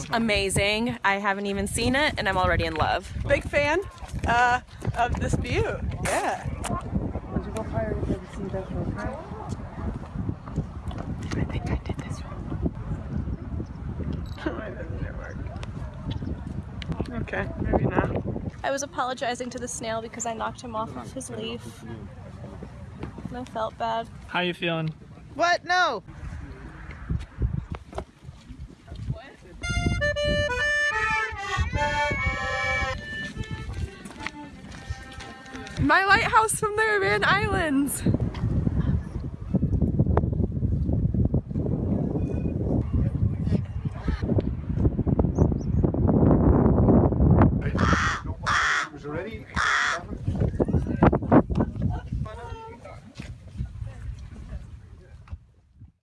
looks amazing. I haven't even seen it and I'm already in love. Big fan uh, of this view. Yeah. I think I did this one. Okay, maybe not. I was apologizing to the snail because I knocked him off of his leaf. And I felt bad. How you feeling? What? No. My lighthouse from the Aran Islands. Was ready? Ah, ah.